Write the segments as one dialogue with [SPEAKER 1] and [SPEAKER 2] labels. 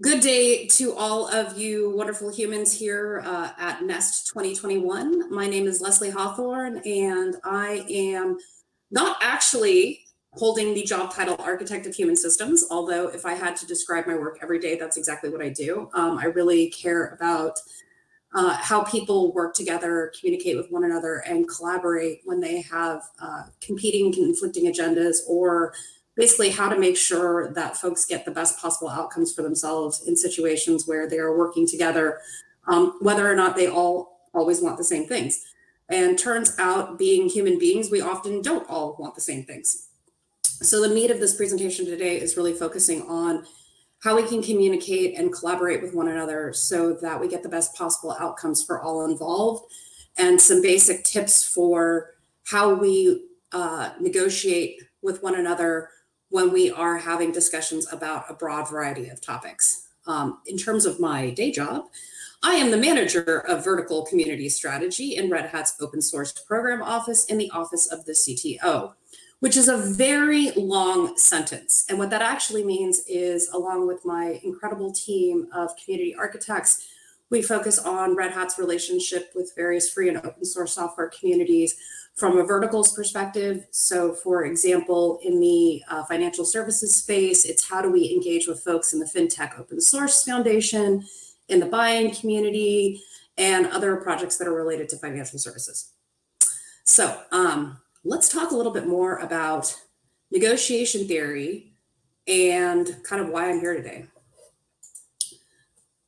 [SPEAKER 1] Good day to all of you wonderful humans here uh, at NEST 2021. My name is Leslie Hawthorn, and I am not actually holding the job title Architect of Human Systems, although if I had to describe my work every day, that's exactly what I do. Um, I really care about uh, how people work together, communicate with one another, and collaborate when they have uh, competing, conflicting agendas or basically how to make sure that folks get the best possible outcomes for themselves in situations where they are working together, um, whether or not they all always want the same things. And turns out being human beings, we often don't all want the same things. So the meat of this presentation today is really focusing on how we can communicate and collaborate with one another so that we get the best possible outcomes for all involved and some basic tips for how we uh, negotiate with one another when we are having discussions about a broad variety of topics. Um, in terms of my day job, I am the manager of vertical community strategy in Red Hat's open source program office in the office of the CTO, which is a very long sentence. And what that actually means is along with my incredible team of community architects, we focus on Red Hat's relationship with various free and open source software communities from a verticals perspective. So for example, in the uh, financial services space, it's how do we engage with folks in the FinTech Open Source Foundation, in the buy-in community, and other projects that are related to financial services. So um, let's talk a little bit more about negotiation theory and kind of why I'm here today.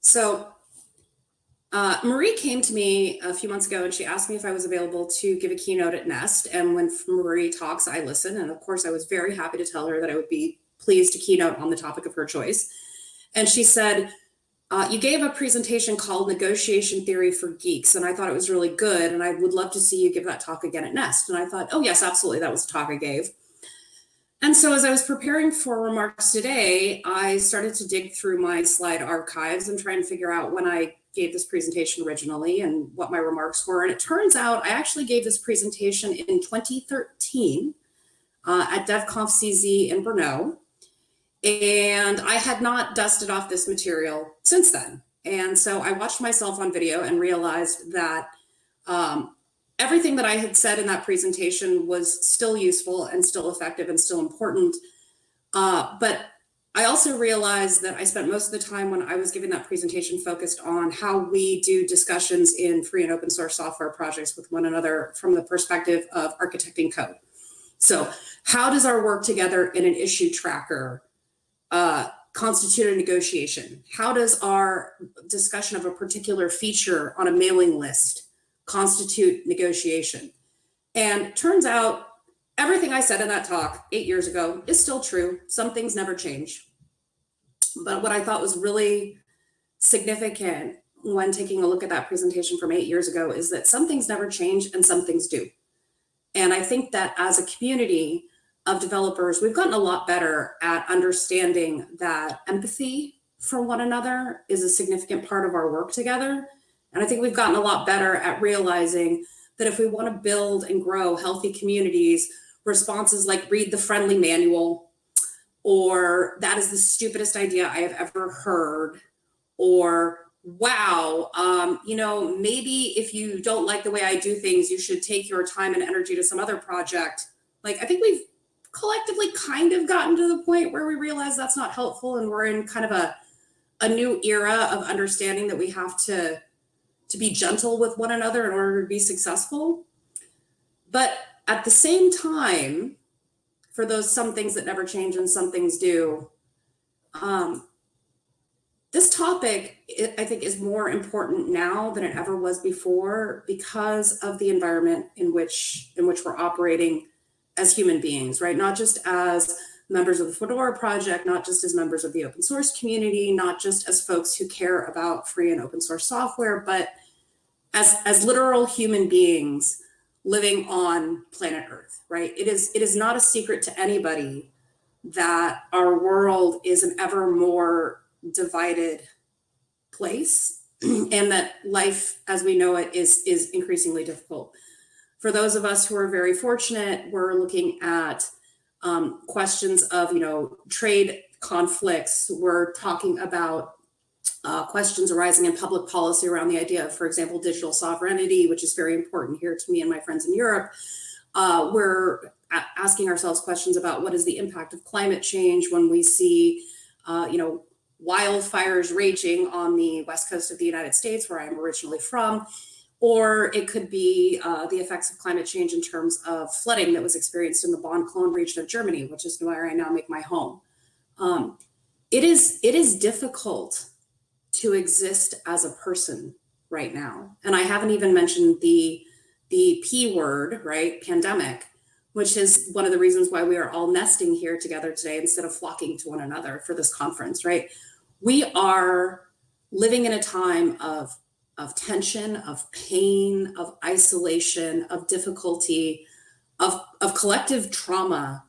[SPEAKER 1] So uh, Marie came to me a few months ago and she asked me if I was available to give a keynote at Nest. And when Marie talks, I listen. And of course, I was very happy to tell her that I would be pleased to keynote on the topic of her choice. And she said, uh, you gave a presentation called Negotiation Theory for Geeks, and I thought it was really good. And I would love to see you give that talk again at Nest. And I thought, oh, yes, absolutely. That was the talk I gave. And so as I was preparing for remarks today, I started to dig through my slide archives and try and figure out when I gave this presentation originally and what my remarks were. And it turns out I actually gave this presentation in 2013 uh, at DevConf CZ in Brno. And I had not dusted off this material since then. And so I watched myself on video and realized that um, everything that I had said in that presentation was still useful and still effective and still important. Uh, but I also realized that I spent most of the time when I was giving that presentation focused on how we do discussions in free and open source software projects with one another from the perspective of architecting code. So how does our work together in an issue tracker uh, constitute a negotiation? How does our discussion of a particular feature on a mailing list constitute negotiation? And turns out everything I said in that talk eight years ago is still true. Some things never change. But what I thought was really significant when taking a look at that presentation from eight years ago is that some things never change and some things do. And I think that as a community of developers, we've gotten a lot better at understanding that empathy for one another is a significant part of our work together. And I think we've gotten a lot better at realizing that if we want to build and grow healthy communities responses like read the friendly manual or that is the stupidest idea I have ever heard or wow, um, you know, maybe if you don't like the way I do things, you should take your time and energy to some other project. Like, I think we've collectively kind of gotten to the point where we realize that's not helpful and we're in kind of a, a new era of understanding that we have to, to be gentle with one another in order to be successful. But at the same time, for those some things that never change and some things do, um, this topic, I think, is more important now than it ever was before because of the environment in which in which we're operating as human beings, right? Not just as members of the Fedora project, not just as members of the open source community, not just as folks who care about free and open source software, but as, as literal human beings living on planet Earth, right? It is, it is not a secret to anybody that our world is an ever more divided place and that life as we know it is, is increasingly difficult. For those of us who are very fortunate, we're looking at um, questions of, you know, trade conflicts. We're talking about uh, questions arising in public policy around the idea of, for example, digital sovereignty, which is very important here to me and my friends in Europe. Uh, we're asking ourselves questions about what is the impact of climate change when we see, uh, you know, wildfires raging on the west coast of the United States, where I'm originally from, or it could be uh, the effects of climate change in terms of flooding that was experienced in the Bonn Cologne region of Germany, which is where I now make my home. Um, it is it is difficult to exist as a person right now, and I haven't even mentioned the the P word, right? Pandemic, which is one of the reasons why we are all nesting here together today instead of flocking to one another for this conference, right? We are living in a time of of tension, of pain, of isolation, of difficulty, of, of collective trauma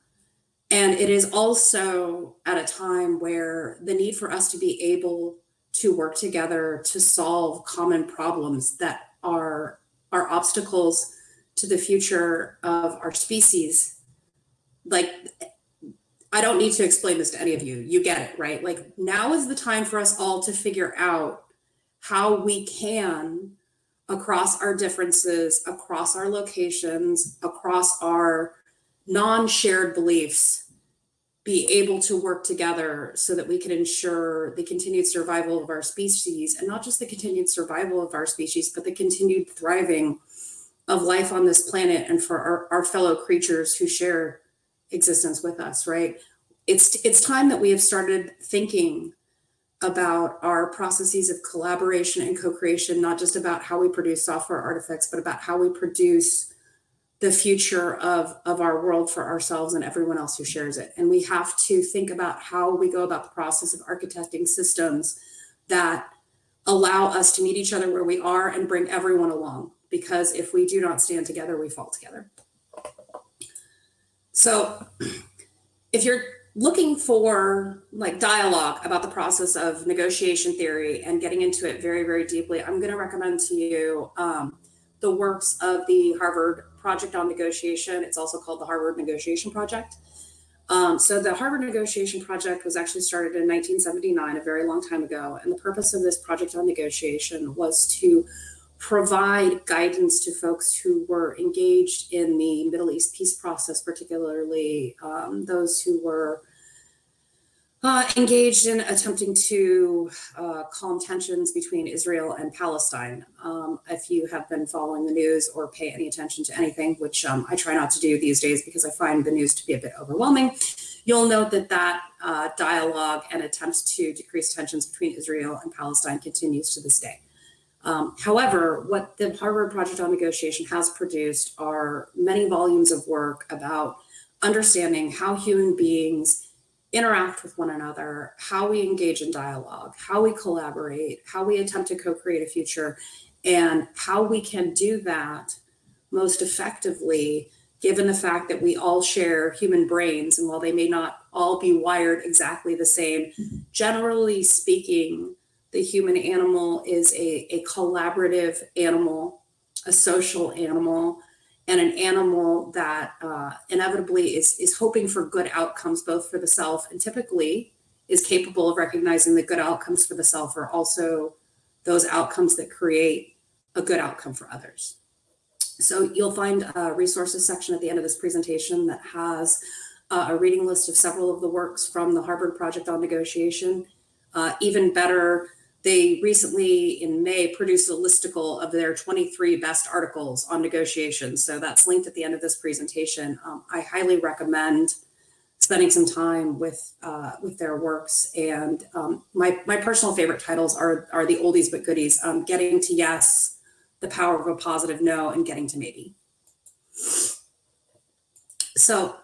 [SPEAKER 1] and it is also at a time where the need for us to be able to work together to solve common problems that are, are obstacles to the future of our species. Like, I don't need to explain this to any of you. You get it, right? Like, now is the time for us all to figure out how we can, across our differences, across our locations, across our non-shared beliefs be able to work together so that we can ensure the continued survival of our species and not just the continued survival of our species but the continued thriving of life on this planet and for our, our fellow creatures who share existence with us right? It's it's time that we have started thinking about our processes of collaboration and co-creation not just about how we produce software artifacts but about how we produce the future of, of our world for ourselves and everyone else who shares it. And we have to think about how we go about the process of architecting systems that allow us to meet each other where we are and bring everyone along. Because if we do not stand together, we fall together. So if you're looking for like dialogue about the process of negotiation theory and getting into it very, very deeply, I'm going to recommend to you um, the works of the Harvard Project on Negotiation. It's also called the Harvard Negotiation Project. Um, so the Harvard Negotiation Project was actually started in 1979, a very long time ago. And the purpose of this project on negotiation was to provide guidance to folks who were engaged in the Middle East peace process, particularly um, those who were uh, engaged in attempting to uh, calm tensions between Israel and Palestine. Um, if you have been following the news or pay any attention to anything, which um, I try not to do these days because I find the news to be a bit overwhelming, you'll note that that uh, dialogue and attempts to decrease tensions between Israel and Palestine continues to this day. Um, however, what the Harvard Project on Negotiation has produced are many volumes of work about understanding how human beings interact with one another, how we engage in dialogue, how we collaborate, how we attempt to co-create a future, and how we can do that most effectively given the fact that we all share human brains and while they may not all be wired exactly the same, generally speaking, the human animal is a, a collaborative animal, a social animal, and an animal that uh, inevitably is, is hoping for good outcomes, both for the self and typically is capable of recognizing that good outcomes for the self are also those outcomes that create a good outcome for others. So you'll find a resources section at the end of this presentation that has uh, a reading list of several of the works from the Harvard Project on Negotiation. Uh, even better, they recently in May produced a listicle of their 23 best articles on negotiations. So that's linked at the end of this presentation. Um, I highly recommend spending some time with uh, with their works. And um, my, my personal favorite titles are, are the oldies but goodies, um, Getting to Yes, The Power of a Positive No, and Getting to Maybe. So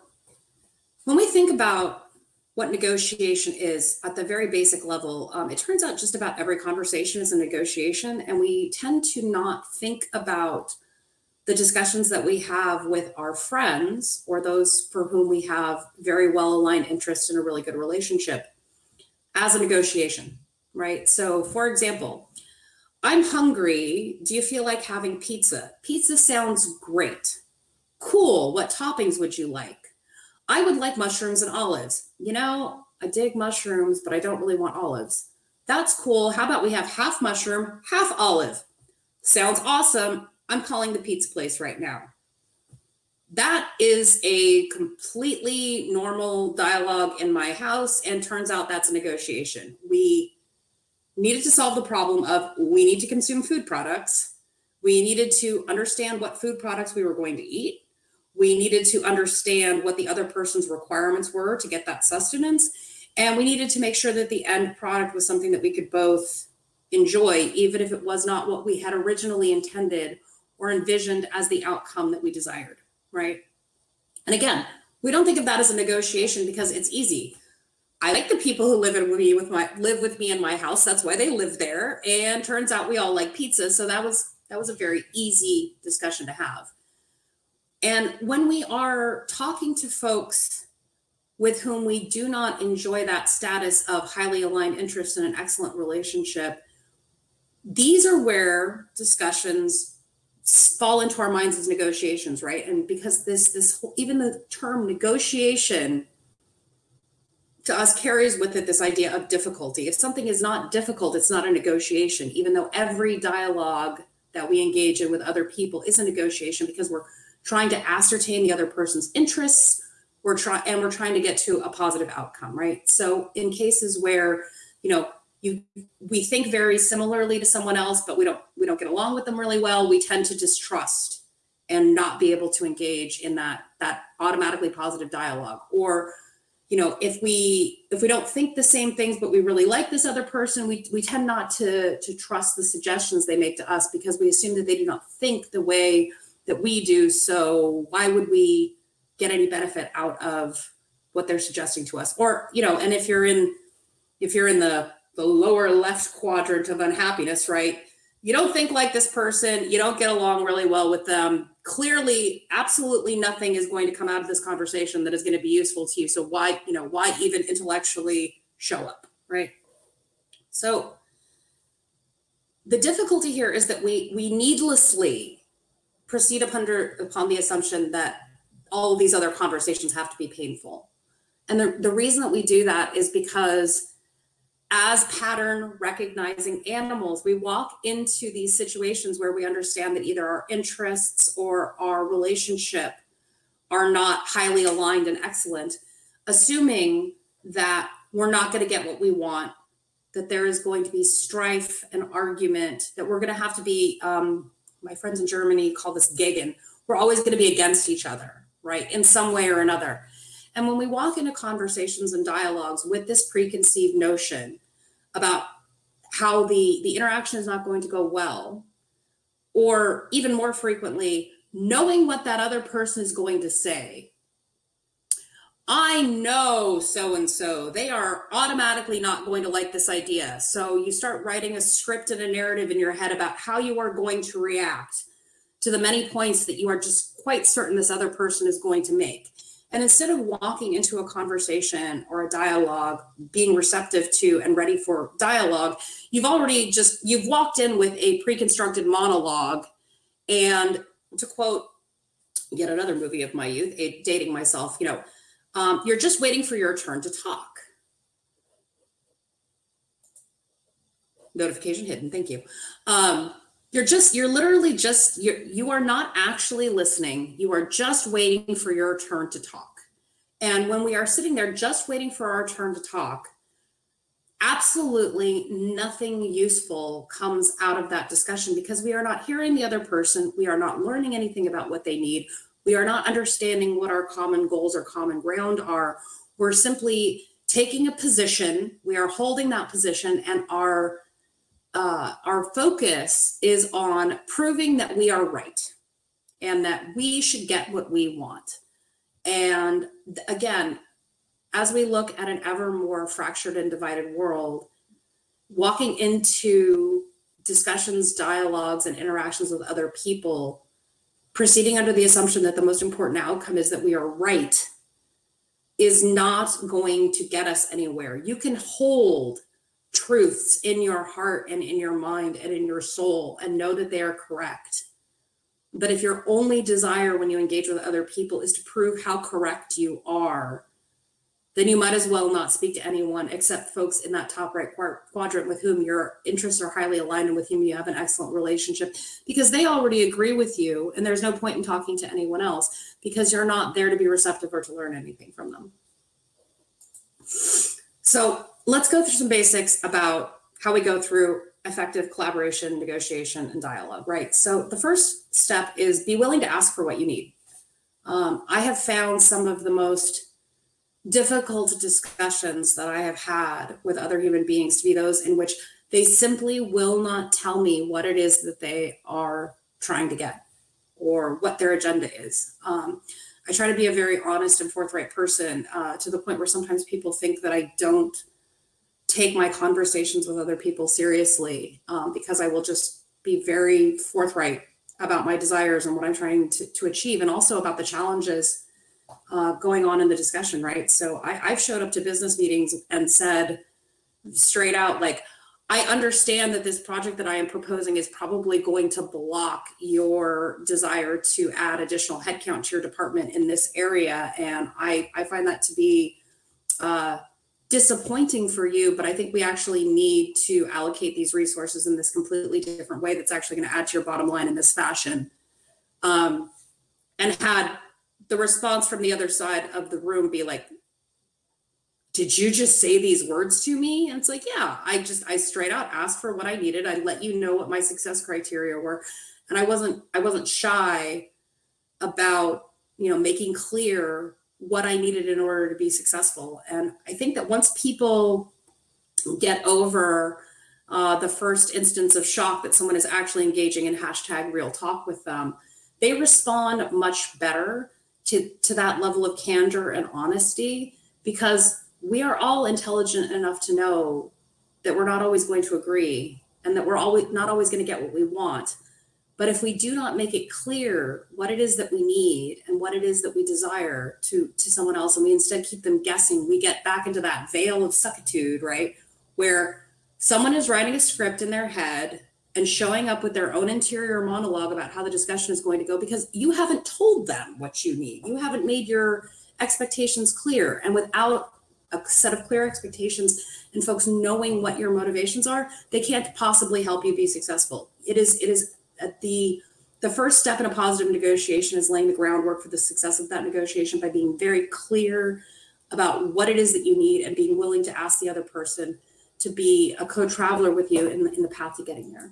[SPEAKER 1] when we think about what negotiation is at the very basic level, um, it turns out just about every conversation is a negotiation, and we tend to not think about the discussions that we have with our friends or those for whom we have very well aligned interests in a really good relationship as a negotiation, right? So, for example, I'm hungry. Do you feel like having pizza? Pizza sounds great. Cool. What toppings would you like? I would like mushrooms and olives. You know, I dig mushrooms, but I don't really want olives. That's cool. How about we have half mushroom, half olive? Sounds awesome. I'm calling the pizza place right now. That is a completely normal dialogue in my house, and turns out that's a negotiation. We needed to solve the problem of we need to consume food products. We needed to understand what food products we were going to eat. We needed to understand what the other person's requirements were to get that sustenance. And we needed to make sure that the end product was something that we could both enjoy, even if it was not what we had originally intended or envisioned as the outcome that we desired, right? And again, we don't think of that as a negotiation because it's easy. I like the people who live with me with my live with me in my house. That's why they live there. And turns out we all like pizza. So that was that was a very easy discussion to have. And when we are talking to folks with whom we do not enjoy that status of highly aligned interest in an excellent relationship, these are where discussions fall into our minds as negotiations, right? And because this this even the term negotiation to us carries with it this idea of difficulty. If something is not difficult, it's not a negotiation, even though every dialogue that we engage in with other people is a negotiation because we're trying to ascertain the other person's interests. We're trying and we're trying to get to a positive outcome right? So in cases where you know you we think very similarly to someone else but we don't we don't get along with them really well we tend to distrust and not be able to engage in that that automatically positive dialogue. Or you know if we if we don't think the same things but we really like this other person we, we tend not to to trust the suggestions they make to us because we assume that they do not think the way that we do. So why would we get any benefit out of what they're suggesting to us? Or, you know, and if you're in if you're in the the lower left quadrant of unhappiness, right? You don't think like this person, you don't get along really well with them. Clearly, absolutely nothing is going to come out of this conversation that is going to be useful to you. So why, you know, why even intellectually show up, right? So the difficulty here is that we we needlessly proceed upon, upon the assumption that all these other conversations have to be painful. And the, the reason that we do that is because as pattern recognizing animals, we walk into these situations where we understand that either our interests or our relationship are not highly aligned and excellent, assuming that we're not going to get what we want, that there is going to be strife and argument, that we're going to have to be um, my friends in Germany call this gegen. We're always going to be against each other, right? In some way or another. And when we walk into conversations and dialogues with this preconceived notion about how the, the interaction is not going to go well, or even more frequently, knowing what that other person is going to say I know so and so. They are automatically not going to like this idea. So you start writing a script and a narrative in your head about how you are going to react to the many points that you are just quite certain this other person is going to make. And instead of walking into a conversation or a dialogue, being receptive to and ready for dialogue, you've already just you've walked in with a pre-constructed monologue. And to quote yet another movie of my youth, dating myself, you know, um, you're just waiting for your turn to talk. Notification hidden, thank you. Um, you're just, you're literally just, you're, you are not actually listening. You are just waiting for your turn to talk. And when we are sitting there just waiting for our turn to talk, absolutely nothing useful comes out of that discussion because we are not hearing the other person. We are not learning anything about what they need. We are not understanding what our common goals or common ground are. We're simply taking a position, we are holding that position, and our uh, our focus is on proving that we are right and that we should get what we want. And again, as we look at an ever more fractured and divided world, walking into discussions, dialogues, and interactions with other people proceeding under the assumption that the most important outcome is that we are right is not going to get us anywhere. You can hold truths in your heart and in your mind and in your soul and know that they are correct. But if your only desire when you engage with other people is to prove how correct you are, then you might as well not speak to anyone except folks in that top right quadrant with whom your interests are highly aligned and with whom you have an excellent relationship because they already agree with you and there's no point in talking to anyone else because you're not there to be receptive or to learn anything from them. So let's go through some basics about how we go through effective collaboration, negotiation, and dialogue, right? So the first step is be willing to ask for what you need. Um, I have found some of the most difficult discussions that I have had with other human beings to be those in which they simply will not tell me what it is that they are trying to get or what their agenda is. Um, I try to be a very honest and forthright person uh, to the point where sometimes people think that I don't take my conversations with other people seriously um, because I will just be very forthright about my desires and what I'm trying to, to achieve and also about the challenges uh, going on in the discussion, right? So I, I've showed up to business meetings and said straight out, like, I understand that this project that I am proposing is probably going to block your desire to add additional headcount to your department in this area. And I, I find that to be uh, disappointing for you, but I think we actually need to allocate these resources in this completely different way that's actually going to add to your bottom line in this fashion. Um, and had the response from the other side of the room be like, did you just say these words to me? And it's like, yeah, I just, I straight out asked for what I needed. I let you know what my success criteria were. And I wasn't, I wasn't shy about, you know, making clear what I needed in order to be successful. And I think that once people get over uh, the first instance of shock that someone is actually engaging in hashtag real talk with them, they respond much better to, to that level of candor and honesty because we are all intelligent enough to know that we're not always going to agree and that we're always not always going to get what we want. But if we do not make it clear what it is that we need and what it is that we desire to, to someone else, and we instead keep them guessing, we get back into that veil of suckitude, right? Where someone is writing a script in their head and showing up with their own interior monologue about how the discussion is going to go because you haven't told them what you need. You haven't made your expectations clear. And without a set of clear expectations and folks knowing what your motivations are, they can't possibly help you be successful. It is it is at the the first step in a positive negotiation is laying the groundwork for the success of that negotiation by being very clear about what it is that you need and being willing to ask the other person to be a co-traveler with you in the, in the path to getting there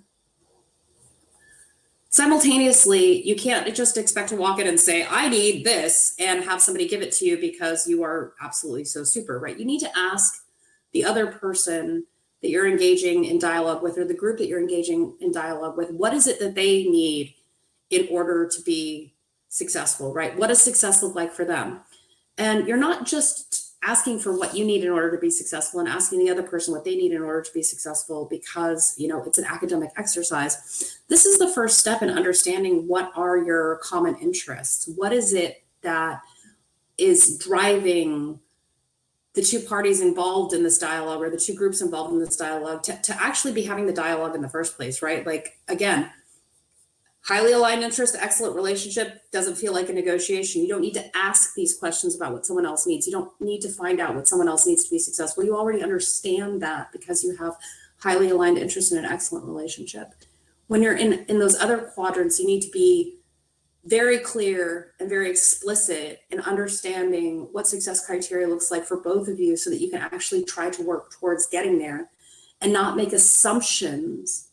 [SPEAKER 1] simultaneously you can't just expect to walk in and say i need this and have somebody give it to you because you are absolutely so super right? You need to ask the other person that you're engaging in dialogue with or the group that you're engaging in dialogue with what is it that they need in order to be successful right? What does success look like for them? And you're not just asking for what you need in order to be successful and asking the other person what they need in order to be successful because you know it's an academic exercise. This is the first step in understanding what are your common interests. What is it that is driving the two parties involved in this dialogue or the two groups involved in this dialogue to, to actually be having the dialogue in the first place right? Like again highly aligned interest, excellent relationship doesn't feel like a negotiation. You don't need to ask these questions about what someone else needs. You don't need to find out what someone else needs to be successful. You already understand that because you have highly aligned interest in an excellent relationship. When you're in, in those other quadrants, you need to be very clear and very explicit in understanding what success criteria looks like for both of you so that you can actually try to work towards getting there and not make assumptions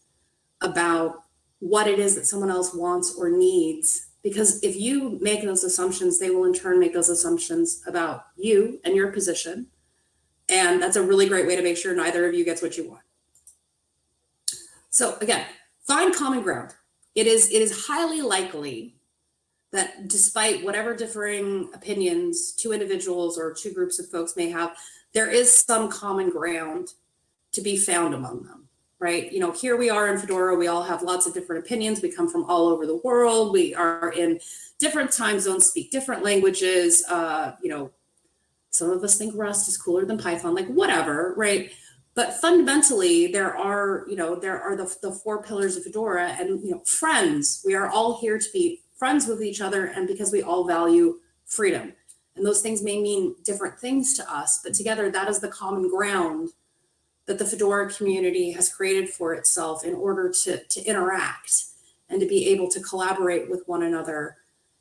[SPEAKER 1] about what it is that someone else wants or needs. Because if you make those assumptions, they will in turn make those assumptions about you and your position. And that's a really great way to make sure neither of you gets what you want. So again, find common ground. It is, it is highly likely that despite whatever differing opinions two individuals or two groups of folks may have, there is some common ground to be found among them right? You know, here we are in Fedora, we all have lots of different opinions. We come from all over the world. We are in different time zones, speak different languages. Uh, you know, some of us think Rust is cooler than Python, like whatever, right? But fundamentally, there are, you know, there are the, the four pillars of Fedora and, you know, friends. We are all here to be friends with each other and because we all value freedom. And those things may mean different things to us, but together that is the common ground that the Fedora community has created for itself in order to, to interact and to be able to collaborate with one another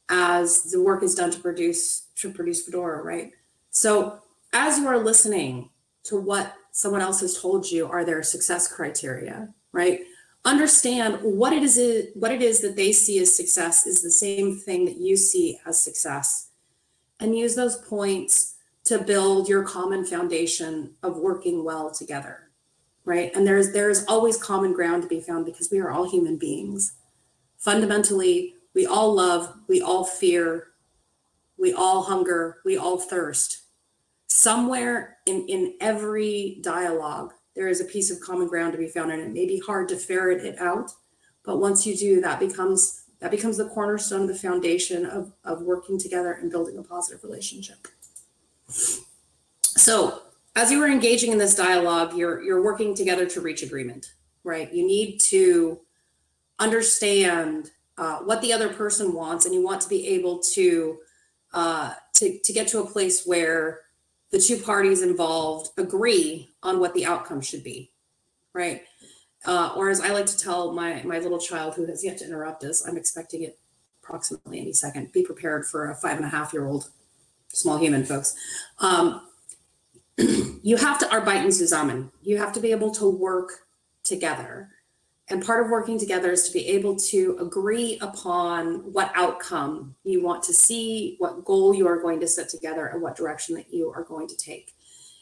[SPEAKER 1] as the work is done to produce to produce Fedora, right? So as you are listening to what someone else has told you are their success criteria, right? Understand what it is what it is that they see as success is the same thing that you see as success. And use those points to build your common foundation of working well together, right? And there's there's always common ground to be found because we are all human beings. Fundamentally, we all love, we all fear, we all hunger, we all thirst. Somewhere in, in every dialogue, there is a piece of common ground to be found, and it may be hard to ferret it out. But once you do, that becomes that becomes the cornerstone, of the foundation of, of working together and building a positive relationship. So as you are engaging in this dialogue, you're you're working together to reach agreement, right? You need to understand uh, what the other person wants, and you want to be able to uh, to to get to a place where the two parties involved agree on what the outcome should be, right? Uh, or as I like to tell my my little child who has yet to interrupt us, I'm expecting it approximately any second. Be prepared for a five and a half year old small human, folks. Um, you have to arbeiten zusammen. You have to be able to work together. And part of working together is to be able to agree upon what outcome you want to see, what goal you are going to set together, and what direction that you are going to take.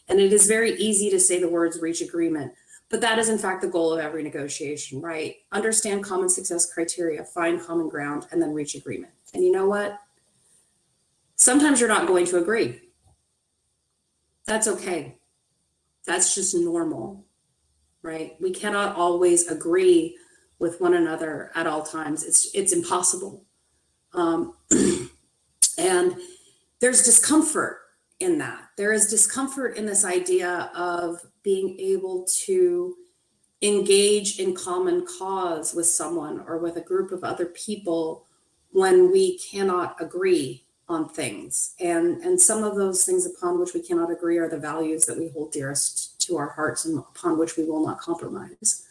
[SPEAKER 1] And it is very easy to say the words reach agreement, but that is in fact the goal of every negotiation, right? Understand common success criteria, find common ground, and then reach agreement. And you know what? Sometimes you're not going to agree. That's okay. That's just normal right? We cannot always agree with one another at all times. It's it's impossible. Um, and there's discomfort in that. There is discomfort in this idea of being able to engage in common cause with someone or with a group of other people when we cannot agree on things. And, and some of those things upon which we cannot agree are the values that we hold dearest to our hearts and upon which we will not compromise.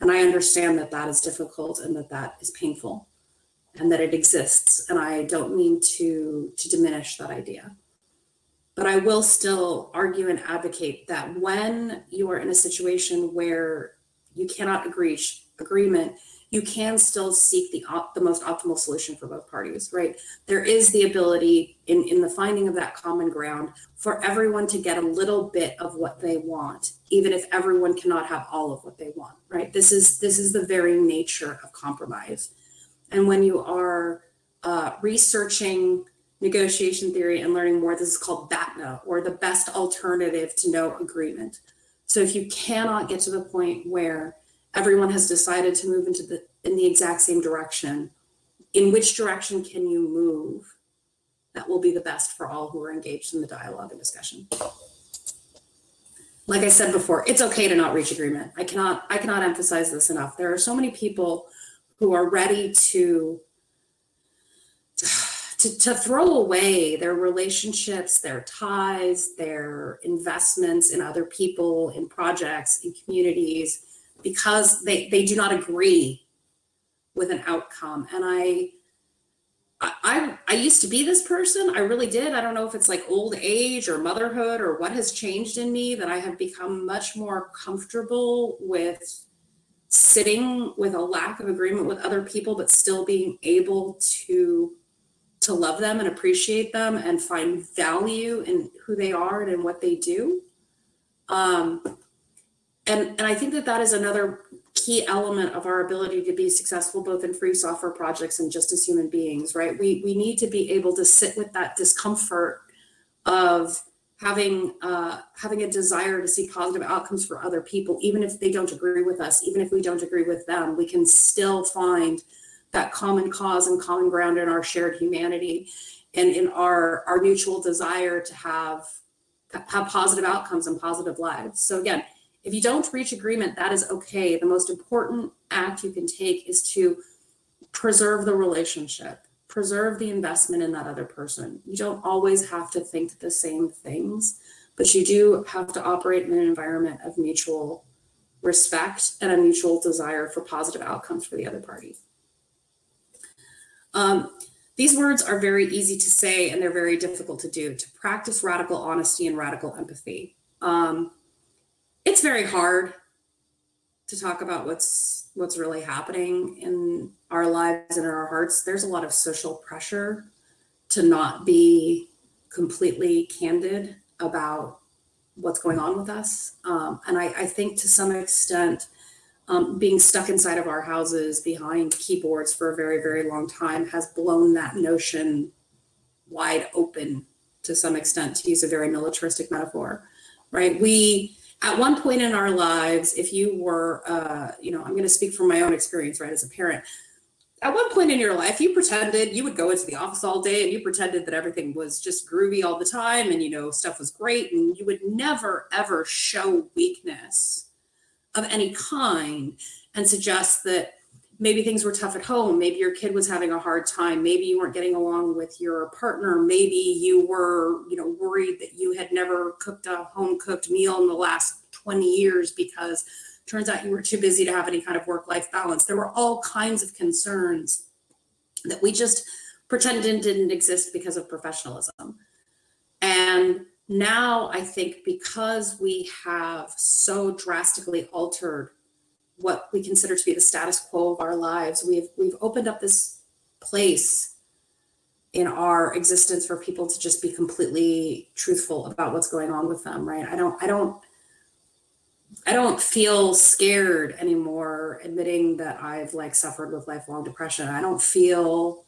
[SPEAKER 1] And I understand that that is difficult and that that is painful and that it exists. And I don't mean to, to diminish that idea. But I will still argue and advocate that when you are in a situation where you cannot agree agreement, you can still seek the, op- the most optimal solution for both parties, right? There is the ability in, in the finding of that common ground for everyone to get a little bit of what they want, even if everyone cannot have all of what they want, right? This is this is the very nature of compromise. And when you are uh, researching negotiation theory and learning more, this is called BATNA or the best alternative to no agreement. So if you cannot get to the point where everyone has decided to move into the in the exact same direction. In which direction can you move that will be the best for all who are engaged in the dialogue and discussion? Like i said before it's okay to not reach agreement. I cannot i cannot emphasize this enough. There are so many people who are ready to to, to throw away their relationships, their ties, their investments in other people, in projects, in communities, because they, they do not agree with an outcome. And I, I, I used to be this person. I really did. I don't know if it's like old age or motherhood or what has changed in me that I have become much more comfortable with sitting with a lack of agreement with other people, but still being able to to love them and appreciate them and find value in who they are and in what they do. Um, and, and I think that that is another key element of our ability to be successful both in free software projects and just as human beings, right? We, we need to be able to sit with that discomfort of having uh, having a desire to see positive outcomes for other people, even if they don't agree with us, even if we don't agree with them, we can still find that common cause and common ground in our shared humanity and in our our mutual desire to have have positive outcomes and positive lives. So again, if you don't reach agreement, that is okay. The most important act you can take is to preserve the relationship, preserve the investment in that other person. You don't always have to think the same things, but you do have to operate in an environment of mutual respect and a mutual desire for positive outcomes for the other party. Um, these words are very easy to say and they're very difficult to do, to practice radical honesty and radical empathy. Um, it's very hard to talk about what's what's really happening in our lives and in our hearts. There's a lot of social pressure to not be completely candid about what's going on with us. Um, and I, I, think to some extent, um, being stuck inside of our houses behind keyboards for a very, very long time has blown that notion wide open to some extent, to use a very militaristic metaphor, right? We, at one point in our lives, if you were, uh, you know, I'm going to speak from my own experience, right, as a parent, at one point in your life, you pretended you would go into the office all day and you pretended that everything was just groovy all the time and, you know, stuff was great. And you would never, ever show weakness of any kind and suggest that maybe things were tough at home. Maybe your kid was having a hard time. Maybe you weren't getting along with your partner. Maybe you were, you know, worried that you had never cooked a home cooked meal in the last 20 years because turns out you were too busy to have any kind of work life balance. There were all kinds of concerns that we just pretended didn't exist because of professionalism. And now I think because we have so drastically altered what we consider to be the status quo of our lives. We've we've opened up this place in our existence for people to just be completely truthful about what's going on with them, right? I don't I don't I don't feel scared anymore admitting that I've like suffered with lifelong depression. I don't feel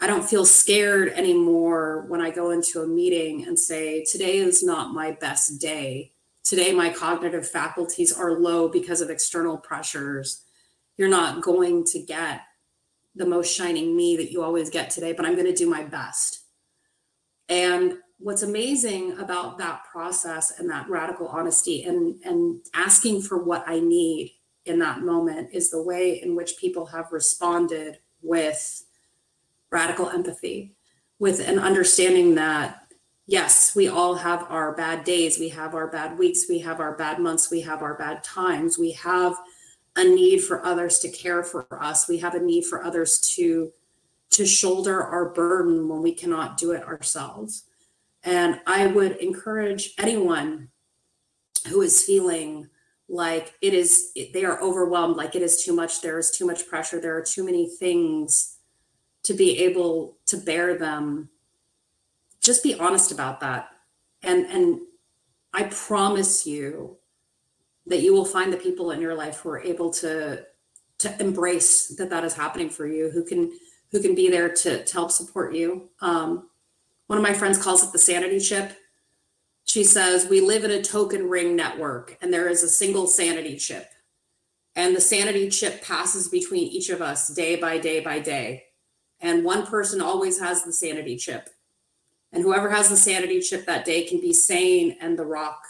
[SPEAKER 1] I don't feel scared anymore when I go into a meeting and say today is not my best day Today, my cognitive faculties are low because of external pressures. You're not going to get the most shining me that you always get today, but I'm going to do my best. And what's amazing about that process and that radical honesty and, and asking for what I need in that moment is the way in which people have responded with radical empathy, with an understanding that yes, we all have our bad days, we have our bad weeks, we have our bad months, we have our bad times, we have a need for others to care for us, we have a need for others to to shoulder our burden when we cannot do it ourselves. And I would encourage anyone who is feeling like it is they are overwhelmed like it is too much there is too much pressure there are too many things to be able to bear them just be honest about that. And, and I promise you that you will find the people in your life who are able to, to embrace that that is happening for you, who can, who can be there to, to help support you. Um, one of my friends calls it the sanity chip. She says, we live in a token ring network and there is a single sanity chip. And the sanity chip passes between each of us day by day by day. And one person always has the sanity chip. And whoever has the sanity chip that day can be sane and the rock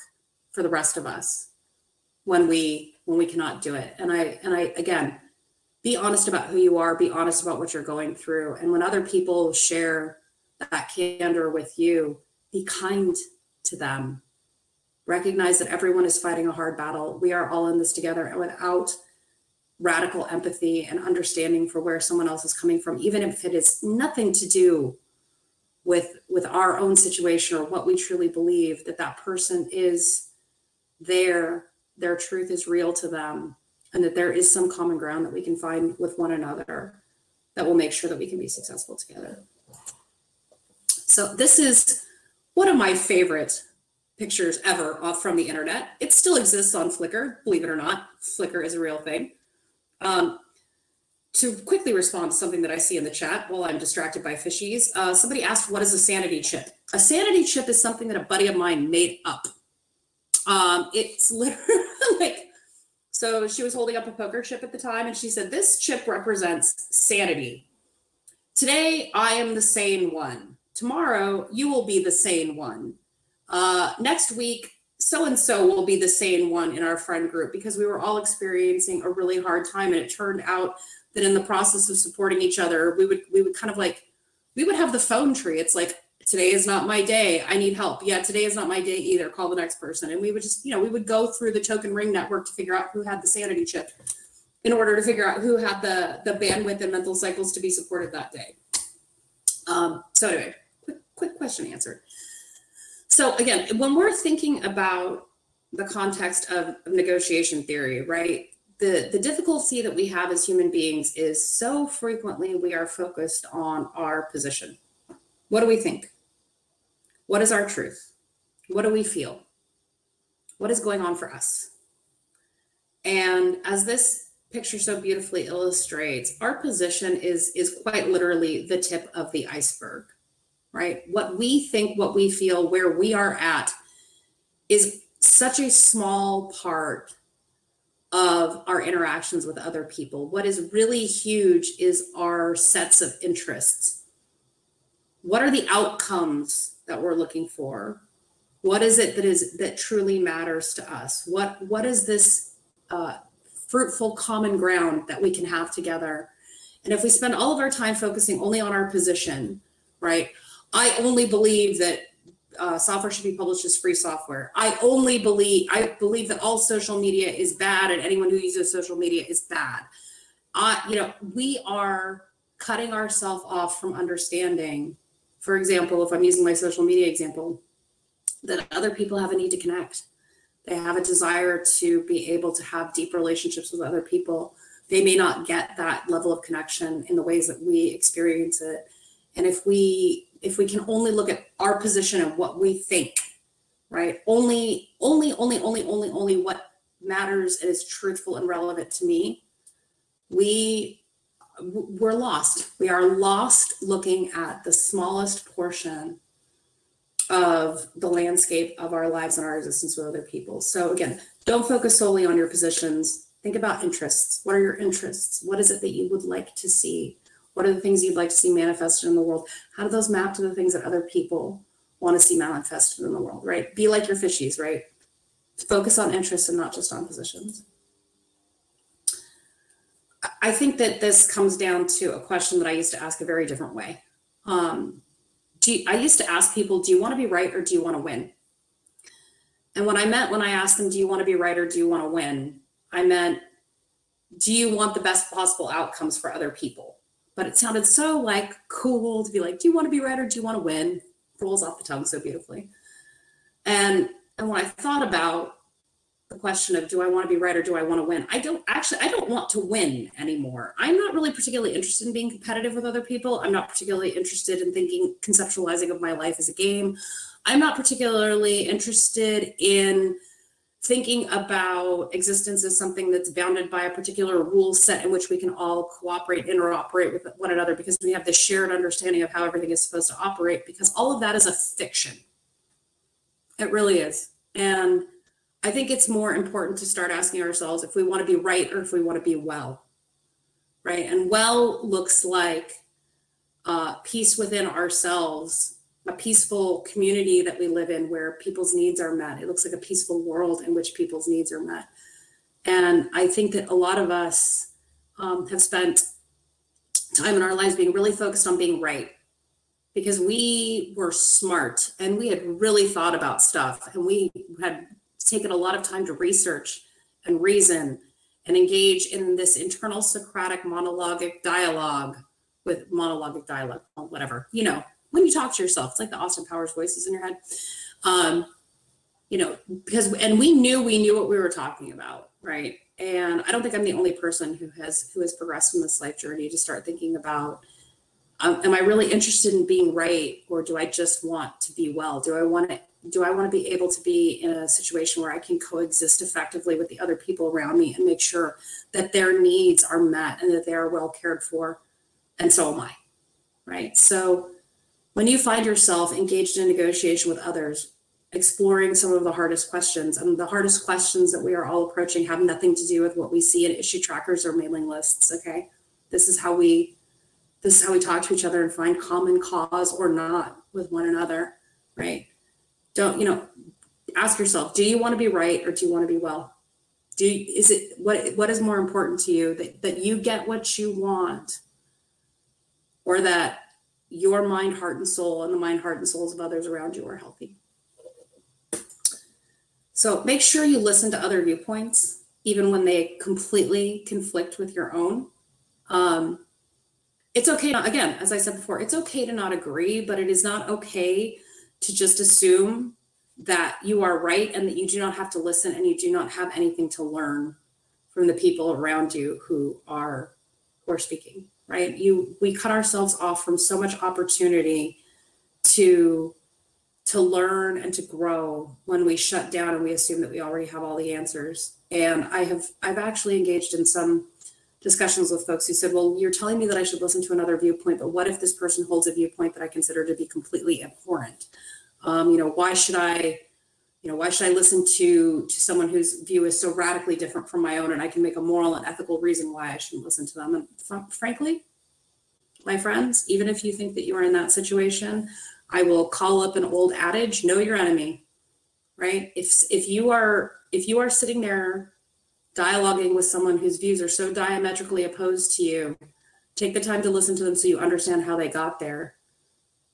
[SPEAKER 1] for the rest of us when we when we cannot do it. And I and I again be honest about who you are, be honest about what you're going through. And when other people share that candor with you, be kind to them. Recognize that everyone is fighting a hard battle. We are all in this together. And without radical empathy and understanding for where someone else is coming from, even if it is nothing to do with with our own situation or what we truly believe that that person is there their truth is real to them and that there is some common ground that we can find with one another that will make sure that we can be successful together. So this is one of my favorite pictures ever off from the internet. It still exists on flickr believe it or not. Flickr is a real thing. Um, to quickly respond to something that I see in the chat while I'm distracted by fishies, uh, somebody asked, what is a sanity chip? A sanity chip is something that a buddy of mine made up. Um, it's literally like, so she was holding up a poker chip at the time and she said, this chip represents sanity. Today, I am the sane one. Tomorrow, you will be the sane one. Uh, next week, so-and-so will be the sane one in our friend group because we were all experiencing a really hard time and it turned out that in the process of supporting each other, we would we would kind of like we would have the phone tree. It's like, today is not my day. I need help. Yeah, today is not my day either. Call the next person. And we would just, you know, we would go through the token ring network to figure out who had the sanity chip in order to figure out who had the, the bandwidth and mental cycles to be supported that day. Um, so anyway, quick, quick question answered. So again, when we're thinking about the context of, of negotiation theory, right? The, the difficulty that we have as human beings is so frequently we are focused on our position. What do we think? What is our truth? What do we feel? What is going on for us? And as this picture so beautifully illustrates, our position is, is quite literally the tip of the iceberg, right? What we think, what we feel, where we are at is such a small part of our interactions with other people. What is really huge is our sets of interests. What are the outcomes that we're looking for? What is it that is that truly matters to us? What what is this uh, fruitful common ground that we can have together? And if we spend all of our time focusing only on our position, right? I only believe that uh, software should be published as free software. I only believe, I believe that all social media is bad and anyone who uses social media is bad. Uh, you know, we are cutting ourselves off from understanding, for example, if I'm using my social media example, that other people have a need to connect. They have a desire to be able to have deep relationships with other people. They may not get that level of connection in the ways that we experience it. And if we if we can only look at our position and what we think, right? Only, only, only, only, only, only what matters and is truthful and relevant to me, we we're lost. We are lost looking at the smallest portion of the landscape of our lives and our existence with other people. So again, don't focus solely on your positions. Think about interests. What are your interests? What is it that you would like to see? What are the things you'd like to see manifested in the world? How do those map to the things that other people want to see manifested in the world, right? Be like your fishies, right? Focus on interests and not just on positions. I think that this comes down to a question that I used to ask a very different way. Um, you, I used to ask people, do you want to be right or do you want to win? And what I meant when I asked them, do you want to be right or do you want to win? I meant, do you want the best possible outcomes for other people? But it sounded so like cool to be like, do you want to be right or do you want to win? Rolls off the tongue so beautifully. And and when I thought about the question of do I want to be right or do I want to win? I don't actually I don't want to win anymore. I'm not really particularly interested in being competitive with other people. I'm not particularly interested in thinking conceptualizing of my life as a game. I'm not particularly interested in thinking about existence as something that's bounded by a particular rule set in which we can all cooperate, interoperate with one another because we have this shared understanding of how everything is supposed to operate because all of that is a fiction. It really is. And I think it's more important to start asking ourselves if we want to be right or if we want to be well, right? And well looks like uh, peace within ourselves a peaceful community that we live in where people's needs are met. It looks like a peaceful world in which people's needs are met. And I think that a lot of us um, have spent time in our lives being really focused on being right because we were smart and we had really thought about stuff and we had taken a lot of time to research and reason and engage in this internal Socratic monologic dialogue with monologic dialogue, whatever, you know, when you talk to yourself. It's like the Austin Powers voices in your head. Um, you know, because and we knew we knew what we were talking about, right? And I don't think I'm the only person who has who has progressed in this life journey to start thinking about um, am I really interested in being right or do I just want to be well? Do I want to do I want to be able to be in a situation where I can coexist effectively with the other people around me and make sure that their needs are met and that they are well cared for? And so am I. Right. So when you find yourself engaged in negotiation with others, exploring some of the hardest questions, and the hardest questions that we are all approaching have nothing to do with what we see in issue trackers or mailing lists, okay? This is how we this is how we talk to each other and find common cause or not with one another, right? Don't, you know, ask yourself, do you want to be right or do you want to be well? Do you, is it what what is more important to you that that you get what you want or that your mind, heart, and soul, and the mind, heart, and souls of others around you are healthy. So make sure you listen to other viewpoints, even when they completely conflict with your own. Um, it's okay, to, again, as I said before, it's okay to not agree, but it is not okay to just assume that you are right and that you do not have to listen and you do not have anything to learn from the people around you who are who are speaking right? You we cut ourselves off from so much opportunity to to learn and to grow when we shut down and we assume that we already have all the answers. And i have i've actually engaged in some discussions with folks who said well you're telling me that i should listen to another viewpoint but what if this person holds a viewpoint that i consider to be completely abhorrent? Um, you know, why should I, you know, why should I listen to to someone whose view is so radically different from my own, and I can make a moral and ethical reason why I shouldn't listen to them? And fr- frankly, my friends, even if you think that you are in that situation, I will call up an old adage: know your enemy. Right? If if you are if you are sitting there dialoguing with someone whose views are so diametrically opposed to you, take the time to listen to them so you understand how they got there.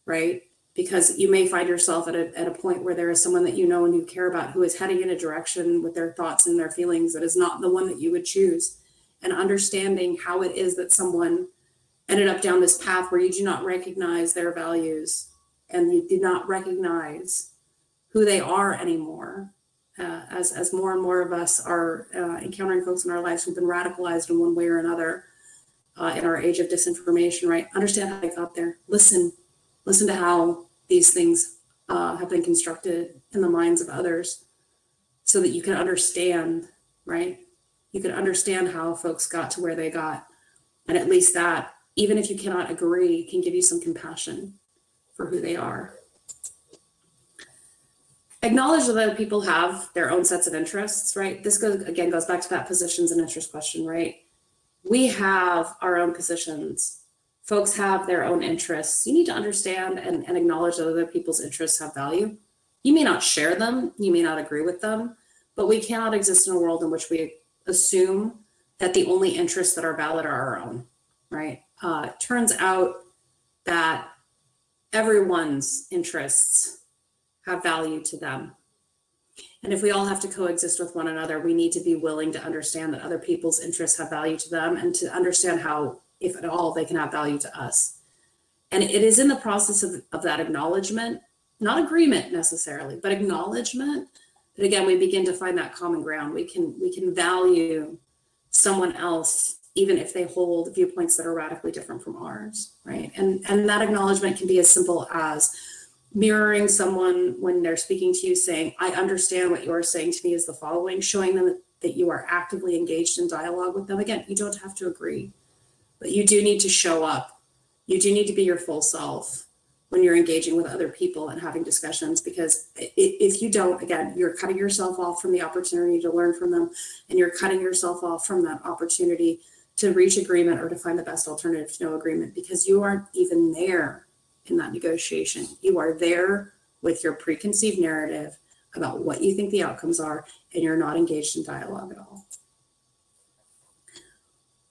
[SPEAKER 1] Right? Because you may find yourself at a, at a point where there is someone that you know and you care about who is heading in a direction with their thoughts and their feelings that is not the one that you would choose. And understanding how it is that someone ended up down this path where you do not recognize their values and you do not recognize who they are anymore uh, as, as more and more of us are uh, encountering folks in our lives who've been radicalized in one way or another uh, in our age of disinformation right? Understand how they got there. Listen listen to how these things uh, have been constructed in the minds of others so that you can understand, right? You can understand how folks got to where they got. And at least that, even if you cannot agree, can give you some compassion for who they are. Acknowledge that other people have their own sets of interests, right? This goes again goes back to that positions and interest question, right? We have our own positions folks have their own interests. You need to understand and, and acknowledge that other people's interests have value. You may not share them, you may not agree with them, but we cannot exist in a world in which we assume that the only interests that are valid are our own, right? Uh, turns out that everyone's interests have value to them. And if we all have to coexist with one another, we need to be willing to understand that other people's interests have value to them and to understand how if at all, they can have value to us. And it is in the process of, of that acknowledgement, not agreement necessarily, but acknowledgement that again, we begin to find that common ground. We can we can value someone else even if they hold viewpoints that are radically different from ours, right? And and that acknowledgement can be as simple as mirroring someone when they're speaking to you saying, I understand what you're saying to me is the following, showing them that you are actively engaged in dialogue with them. Again, you don't have to agree but you do need to show up. You do need to be your full self when you're engaging with other people and having discussions because if you don't, again, you're cutting yourself off from the opportunity to learn from them and you're cutting yourself off from that opportunity to reach agreement or to find the best alternative to no agreement because you aren't even there in that negotiation. You are there with your preconceived narrative about what you think the outcomes are, and you're not engaged in dialogue at all.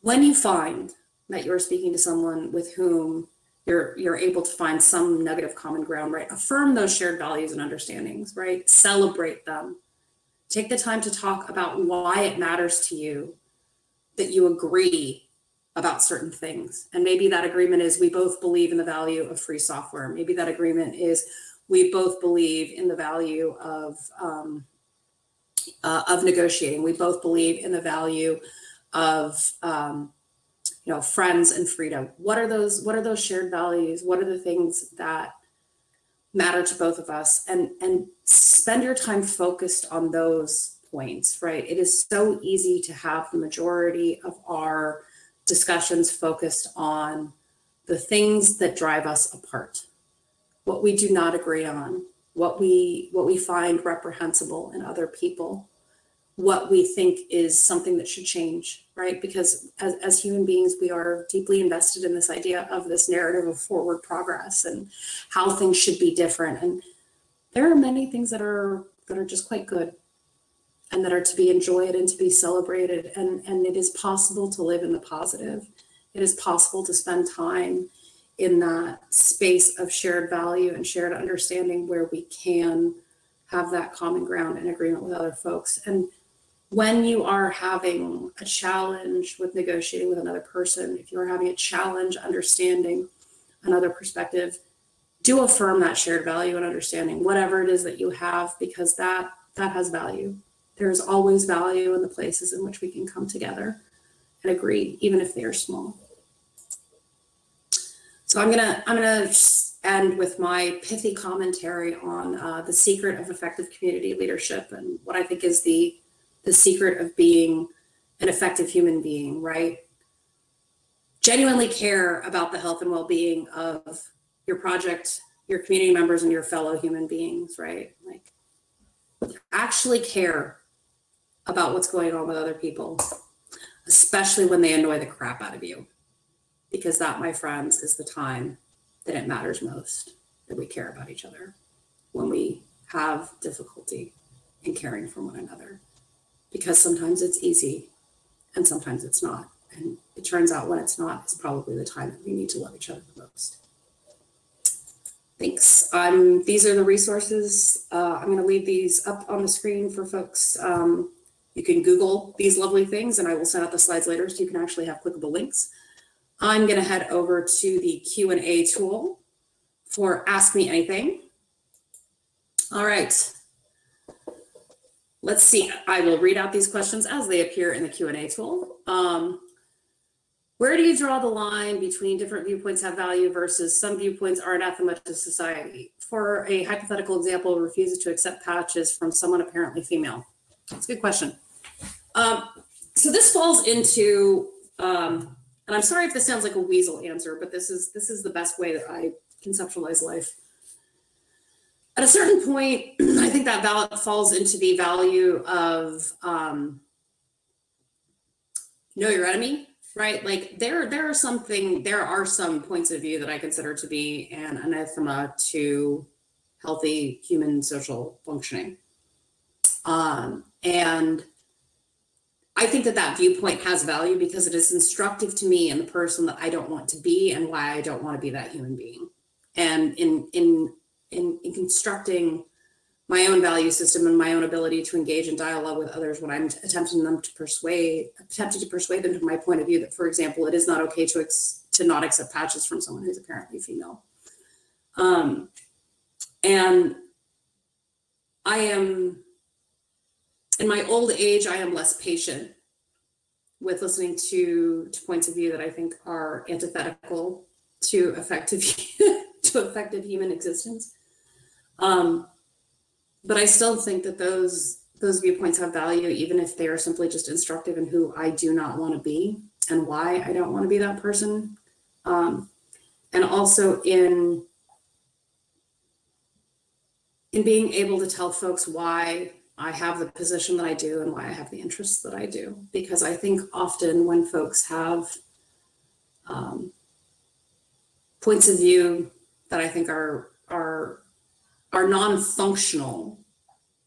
[SPEAKER 1] When you find that you're speaking to someone with whom you're you're able to find some negative common ground right? Affirm those shared values and understandings right? Celebrate them. Take the time to talk about why it matters to you that you agree about certain things. And maybe that agreement is we both believe in the value of free software. Maybe that agreement is we both believe in the value of um, uh, of negotiating. We both believe in the value of um, you know friends and freedom. What are those what are those shared values? What are the things that matter to both of us? And and spend your time focused on those points right? It is so easy to have the majority of our discussions focused on the things that drive us apart. What we do not agree on what we what we find reprehensible in other people what we think is something that should change, right? Because as, as human beings, we are deeply invested in this idea of this narrative of forward progress and how things should be different. And there are many things that are that are just quite good and that are to be enjoyed and to be celebrated. And, and it is possible to live in the positive. It is possible to spend time in that space of shared value and shared understanding where we can have that common ground and agreement with other folks. And when you are having a challenge with negotiating with another person, if you're having a challenge understanding another perspective, do affirm that shared value and understanding, whatever it is that you have, because that that has value. There's always value in the places in which we can come together and agree, even if they are small. So I'm gonna I'm gonna end with my pithy commentary on uh, the secret of effective community leadership and what I think is the the secret of being an effective human being, right? Genuinely care about the health and well-being of your project, your community members, and your fellow human beings, right? Like actually care about what's going on with other people, especially when they annoy the crap out of you. Because that, my friends, is the time that it matters most that we care about each other when we have difficulty in caring for one another because sometimes it's easy and sometimes it's not. And it turns out when it's not, it's probably the time that we need to love each other the most. Thanks. Um, these are the resources. Uh, I'm going to leave these up on the screen for folks. Um, you can Google these lovely things and I will send out the slides later so you can actually have clickable links. I'm going to head over to the Q&A tool for Ask Me Anything. All right. Let's see, I will read out these questions as they appear in the Q&A tool. Um, where do you draw the line between different viewpoints have value versus some viewpoints are anathema to society? For a hypothetical example, refuses to accept patches from someone apparently female. That's a good question. Um, so this falls into, um, and I'm sorry if this sounds like a weasel answer, but this is this is the best way that I conceptualize life at a certain point, I think that val- falls into the value of um, know your enemy, right? Like there, there are something, there are some points of view that I consider to be an anathema to healthy human social functioning. Um, and I think that that viewpoint has value because it is instructive to me and the person that I don't want to be and why I don't want to be that human being. And in in in, in constructing my own value system and my own ability to engage in dialogue with others when I'm attempting them to persuade, attempting to persuade them to my point of view that, for example, it is not okay to to not accept patches from someone who's apparently female. Um, and I am, in my old age, I am less patient with listening to, to points of view that I think are antithetical to effective to effective human existence. Um, but I still think that those those viewpoints have value, even if they are simply just instructive in who I do not want to be and why I don't want to be that person. Um, and also in in being able to tell folks why I have the position that I do and why I have the interests that I do. Because I think often when folks have um, points of view that I think are are are non-functional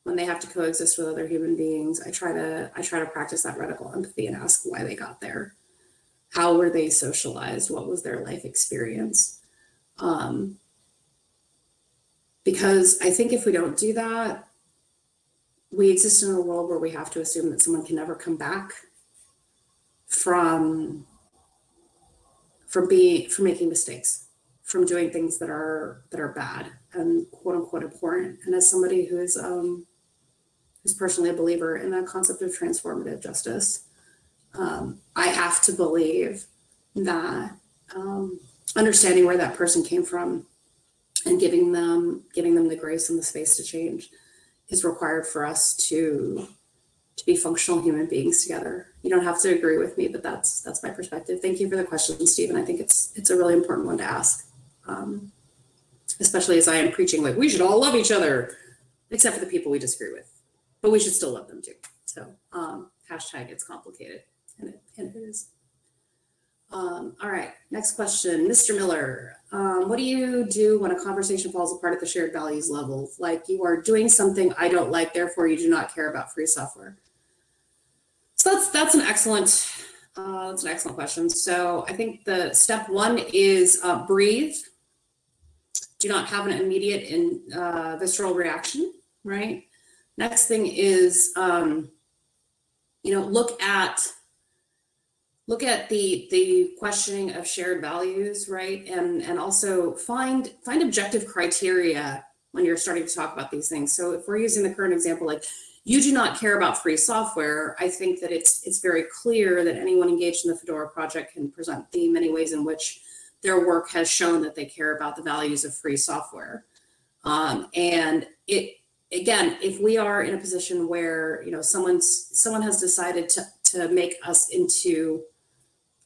[SPEAKER 1] when they have to coexist with other human beings. I try to i try to practice that radical empathy and ask why they got there. How were they socialized? What was their life experience? Um, because i think if we don't do that we exist in a world where we have to assume that someone can never come back from from being from making mistakes from doing things that are that are bad and quote unquote important. And as somebody who is um, who's personally a believer in the concept of transformative justice, um, I have to believe that um, understanding where that person came from and giving them giving them the grace and the space to change is required for us to to be functional human beings together. You don't have to agree with me, but that's that's my perspective. Thank you for the question, Stephen. I think it's it's a really important one to ask um, especially as I am preaching like we should all love each other, except for the people we disagree with, but we should still love them too. So um, hashtag it's complicated, and it, and it is. Um, all right, next question, Mr. Miller. Um, what do you do when a conversation falls apart at the shared values level? Like you are doing something I don't like, therefore you do not care about free software. So that's that's an excellent Uh, that's an excellent question. So I think the step one is uh, breathe. Do not have an immediate and uh, visceral reaction, right? Next thing is, um, you know, look at look at the the questioning of shared values, right? And and also find find objective criteria when you're starting to talk about these things. So if we're using the current example, like you do not care about free software, I think that it's it's very clear that anyone engaged in the Fedora project can present the many ways in which their work has shown that they care about the values of free software. Um, and it again, if we are in a position where you know someone's someone has decided to to make us into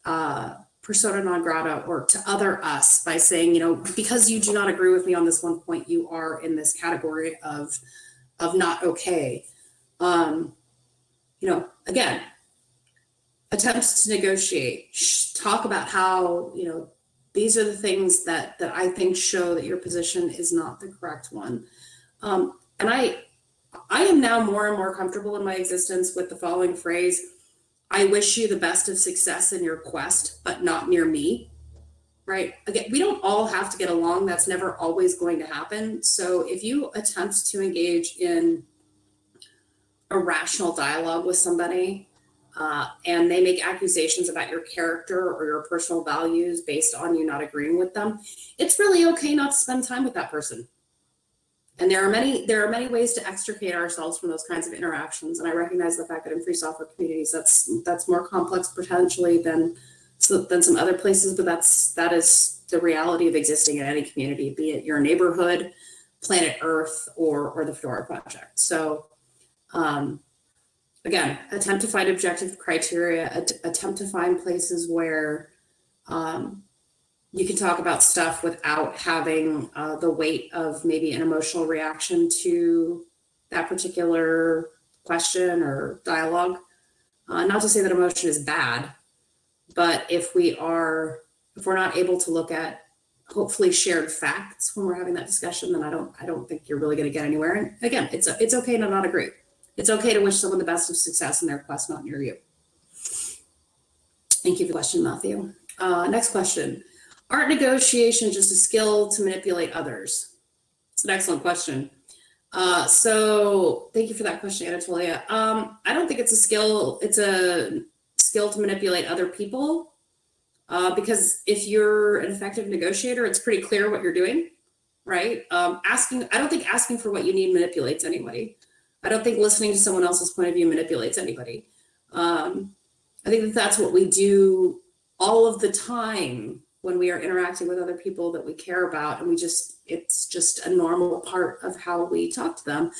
[SPEAKER 1] uh, persona non grata or to other us by saying, you know, because you do not agree with me on this one point, you are in this category of of not okay. Um, you know, again, attempts to negotiate, talk about how, you know, these are the things that that I think show that your position is not the correct one. Um, and I I am now more and more comfortable in my existence with the following phrase I wish you the best of success in your quest, but not near me. Right. Again, we don't all have to get along. That's never always going to happen. So if you attempt to engage in a rational dialogue with somebody uh, and they make accusations about your character or your personal values based on you not agreeing with them, it's really okay not to spend time with that person. And there are many there are many ways to extricate ourselves from those kinds of interactions. And I recognize the fact that in free software communities, that's that's more complex potentially than than some other places, but that's that is the reality of existing in any community, be it your neighborhood, planet Earth, or or the Fedora project. So um, again, attempt to find objective criteria, attempt to find places where um, you can talk about stuff without having uh, the weight of maybe an emotional reaction to that particular question or dialogue. Uh, not to say that emotion is bad, but if we are, if we're not able to look at hopefully shared facts when we're having that discussion, then I don't, I don't think you're really going to get anywhere. And again, it's it's okay to not agree. It's okay to wish someone the best of success in their quest, not near you. Thank you for the question, Matthew. Uh, next question. Art negotiation just a skill to manipulate others? It's an excellent question. Uh, so thank you for that question, Anatolia. Um, I don't think it's a skill. It's a skill to manipulate other people uh, because if you're an effective negotiator, it's pretty clear what you're doing, right? Um, asking, I don't think asking for what you need manipulates anybody. I don't think listening to someone else's point of view manipulates anybody. Um, I think that that's what we do all of the time when we are interacting with other people that we care about and we just it's just a normal part of how we talk to them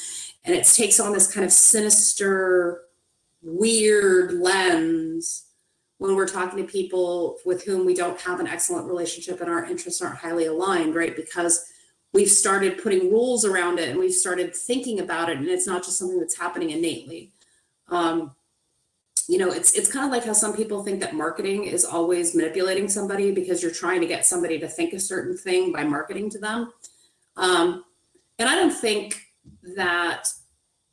[SPEAKER 1] and it takes on this kind of sinister weird lens when we're talking to people with whom we don't have an excellent relationship and our interests aren't highly aligned right because we've started putting rules around it and we've started thinking about it and it's not just something that's happening innately um, you know, it's it's kind of like how some people think that marketing is always manipulating somebody because you're trying to get somebody to think a certain thing by marketing to them. Um, and I don't think that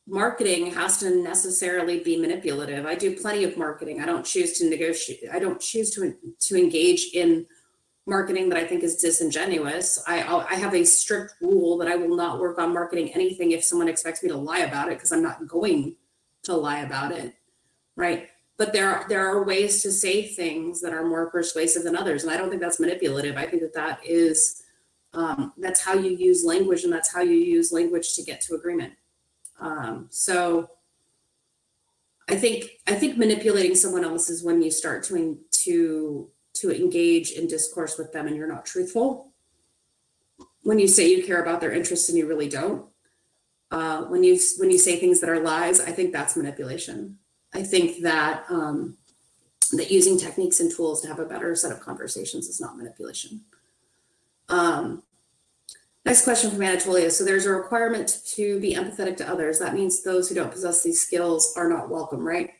[SPEAKER 1] marketing has to necessarily be manipulative. I do plenty of marketing. I don't choose to negotiate. I don't choose to to engage in marketing that I think is disingenuous. I I have a strict rule that I will not work on marketing anything if someone expects me to lie about it because I'm not going to lie about it right? But there are, there are ways to say things that are more persuasive than others. And I don't think that's manipulative. I think that that is, um, that's how you use language and that's how you use language to get to agreement. Um, so I think, I think manipulating someone else is when you start to, to, to engage in discourse with them and you're not truthful. When you say you care about their interests and you really don't. Uh, when you when you say things that are lies, I think that's manipulation. I think that um, that using techniques and tools to have a better set of conversations is not manipulation. Um, next question from Anatolia. So there's a requirement to be empathetic to others. That means those who don't possess these skills are not welcome, right?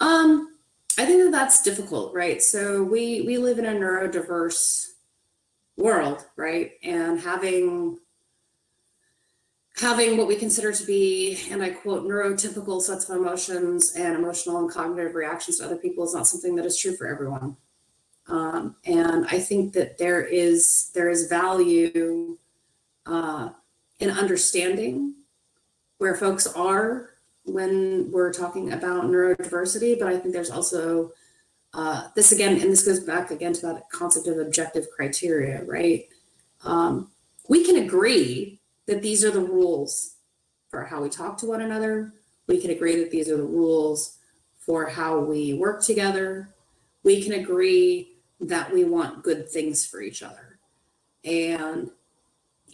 [SPEAKER 1] Um, I think that that's difficult, right? So we we live in a neurodiverse world, right? And having having what we consider to be, and I quote, neurotypical sets of emotions and emotional and cognitive reactions to other people is not something that is true for everyone. Um, and I think that there is there is value uh, in understanding where folks are when we're talking about neurodiversity, but I think there's also uh, this again, and this goes back again to that concept of objective criteria, right? Um, we can agree that these are the rules for how we talk to one another. We can agree that these are the rules for how we work together. We can agree that we want good things for each other. And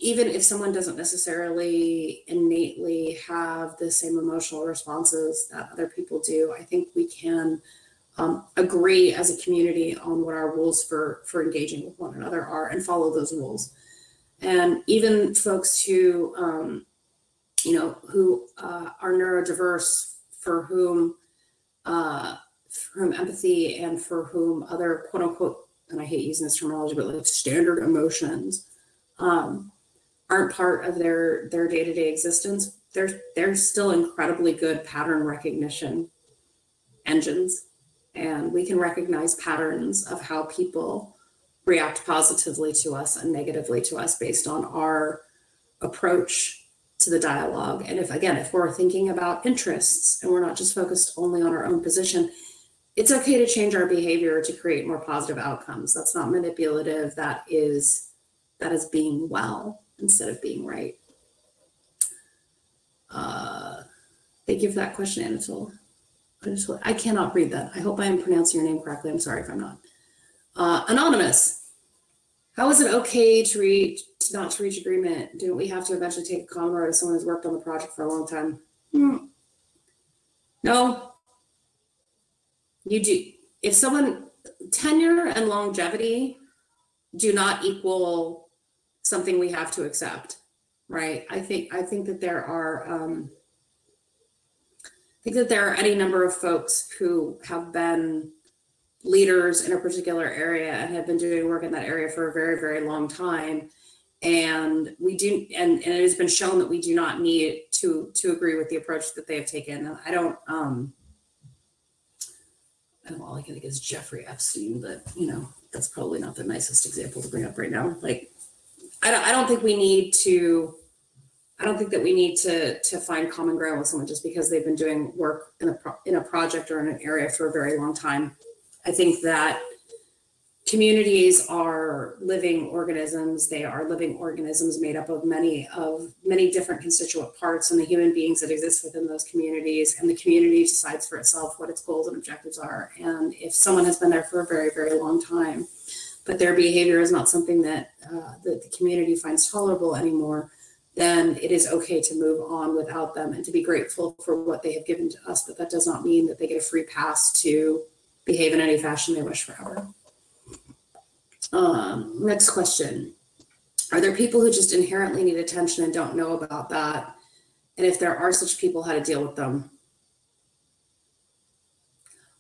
[SPEAKER 1] even if someone doesn't necessarily innately have the same emotional responses that other people do, I think we can um, agree as a community on what our rules for, for engaging with one another are and follow those rules. And even folks who, um, you know, who uh, are neurodiverse, for whom, uh, for whom empathy and for whom other quote unquote, and I hate using this terminology, but like standard emotions um, aren't part of their their day to day existence. They're they're still incredibly good pattern recognition engines, and we can recognize patterns of how people react positively to us and negatively to us based on our approach to the dialogue. And if, again, if we're thinking about interests and we're not just focused only on our own position, it's okay to change our behavior to create more positive outcomes. That's not manipulative. That is, that is being well instead of being right. Uh, thank you for that question, Anatole. I cannot read that. I hope I am pronouncing your name correctly. I'm sorry if I'm not. Uh, anonymous, how is it okay to reach, not to reach agreement? Don't we have to eventually take a common road if someone has worked on the project for a long time? Hmm. No. You do, if someone, tenure and longevity do not equal something we have to accept, right? I think, I think that there are, um, I think that there are any number of folks who have been leaders in a particular area and have been doing work in that area for a very, very long time. And we do, and, and it has been shown that we do not need to to agree with the approach that they have taken. I don't, um, and all I can think is Jeffrey Epstein, but you know, that's probably not the nicest example to bring up right now. Like, I don't, I don't think we need to, I don't think that we need to to find common ground with someone just because they've been doing work in a pro, in a project or in an area for a very long time. I think that communities are living organisms. They are living organisms made up of many of many different constituent parts and the human beings that exist within those communities. And the community decides for itself what its goals and objectives are. And if someone has been there for a very, very long time, but their behavior is not something that, uh, that the community finds tolerable anymore, then it is okay to move on without them and to be grateful for what they have given to us. But that does not mean that they get a free pass to behave in any fashion they wish forever. Um, next question. Are there people who just inherently need attention and don't know about that? And if there are such people, how to deal with them?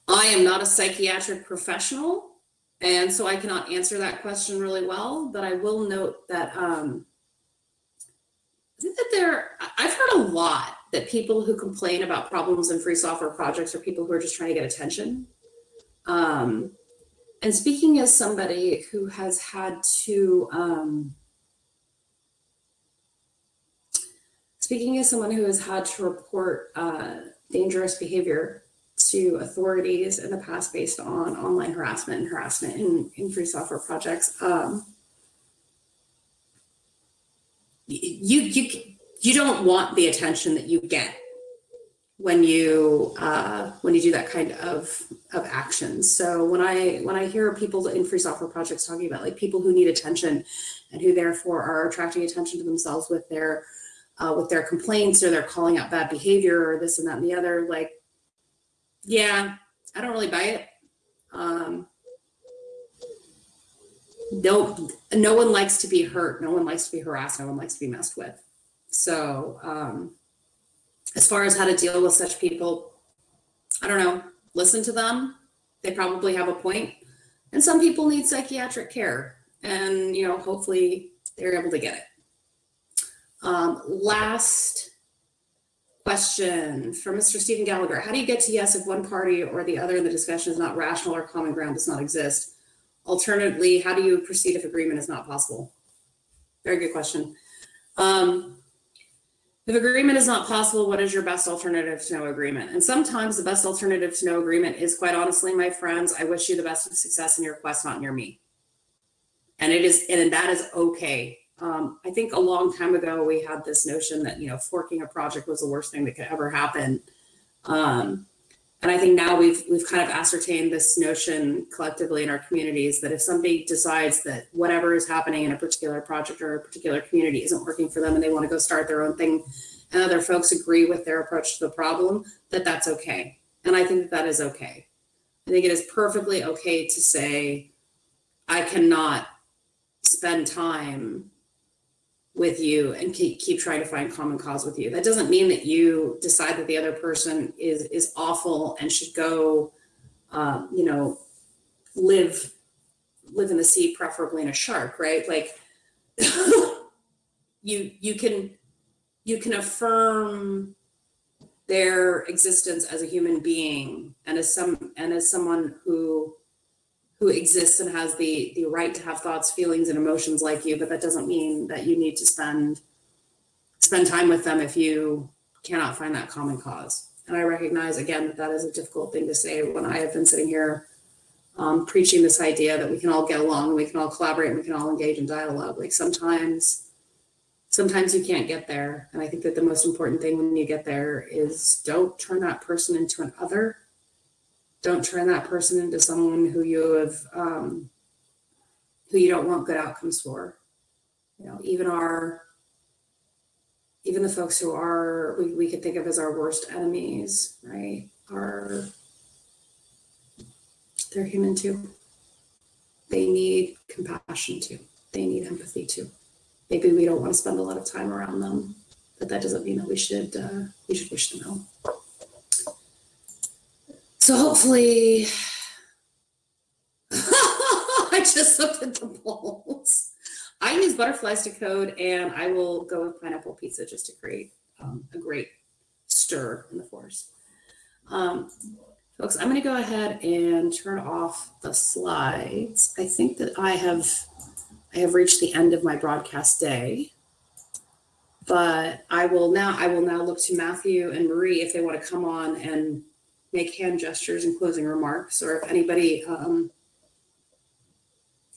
[SPEAKER 1] I am not a psychiatric professional, and so I cannot answer that question really well, but I will note that um, I think that there, I've heard a lot that people who complain about problems in free software projects are people who are just trying to get attention. Um, and speaking as somebody who has had to, um, speaking as someone who has had to report uh, dangerous behavior to authorities in the past based on online harassment and harassment in, in free software projects, um, you, you, you don't want the attention that you get when you uh, when you do that kind of of action. So when I when I hear people in free software projects talking about like people who need attention and who therefore are attracting attention to themselves with their uh, with their complaints or they're calling out bad behavior or this and that and the other, like, yeah, I don't really buy it. Um, no, no one likes to be hurt. No one likes to be harassed. No one likes to be messed with. So um, as far as how to deal with such people, I don't know, listen to them. They probably have a point. And some people need psychiatric care and, you know, hopefully they're able to get it. Um, last question from Mr. Stephen Gallagher. How do you get to yes if one party or the other in the discussion is not rational or common ground does not exist? Alternatively, how do you proceed if agreement is not possible? Very good question. Um, if agreement is not possible, what is your best alternative to no agreement? And sometimes the best alternative to no agreement is quite honestly, my friends, I wish you the best of success in your quest, not near me. And it is, and that is okay. Um, I think a long time ago, we had this notion that, you know, forking a project was the worst thing that could ever happen. Um, and I think now we've we've kind of ascertained this notion collectively in our communities that if somebody decides that whatever is happening in a particular project or a particular community isn't working for them and they want to go start their own thing and other folks agree with their approach to the problem, that that's okay. And I think that, that is okay. I think it is perfectly okay to say, I cannot spend time with you and keep, keep trying to find common cause with you. That doesn't mean that you decide that the other person is is awful and should go, um, you know, live live in the sea, preferably in a shark, right? Like you you can you can affirm their existence as a human being and as some and as someone who who exists and has the the right to have thoughts feelings and emotions like you but that doesn't mean that you need to spend spend time with them if you cannot find that common cause. And i recognize again that that is a difficult thing to say when i have been sitting here um, preaching this idea that we can all get along we can all collaborate and we can all engage in dialogue. Like sometimes sometimes you can't get there. And i think that the most important thing when you get there is don't turn that person into an other don't turn that person into someone who you have um, who you don't want good outcomes for. You know even our even the folks who are we, we could think of as our worst enemies right are they're human too. They need compassion too. They need empathy too. Maybe we don't want to spend a lot of time around them but that doesn't mean that we should uh, we should wish them ill so hopefully, I just looked at the polls. I use butterflies to code, and I will go with pineapple pizza just to create um, a great stir in the force. Um, folks, I'm going to go ahead and turn off the slides. I think that I have I have reached the end of my broadcast day, but I will now I will now look to Matthew and Marie if they want to come on and make hand gestures and closing remarks, or if anybody um,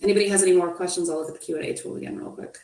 [SPEAKER 1] anybody has any more questions, I'll look at the Q and A tool again real quick.